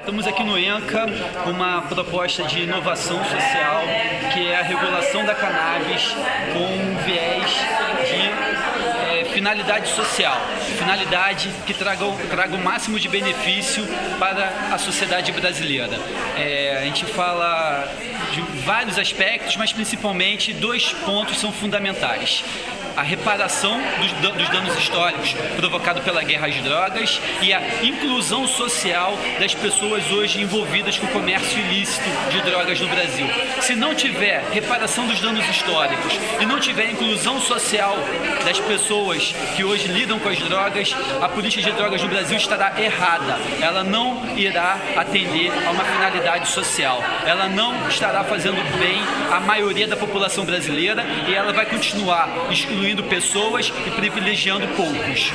Estamos aqui no ENCA uma proposta de inovação social que é a regulação da cannabis com um viés finalidade social, finalidade que traga, traga o máximo de benefício para a sociedade brasileira. É, a gente fala de vários aspectos, mas principalmente dois pontos são fundamentais a reparação dos, danos históricos provocados pela guerra às drogas e a inclusão social das pessoas hoje envolvidas com o comércio ilícito de drogas no Brasil. Se não tiver reparação dos danos históricos e não tiver inclusão social das pessoas que hoje lidam com as drogas, a política de drogas no Brasil estará errada. Ela não irá atender a uma finalidade social. Ela não estará fazendo bem à maioria da população brasileira e ela vai continuar excluindo pessoas e privilegiando poucos.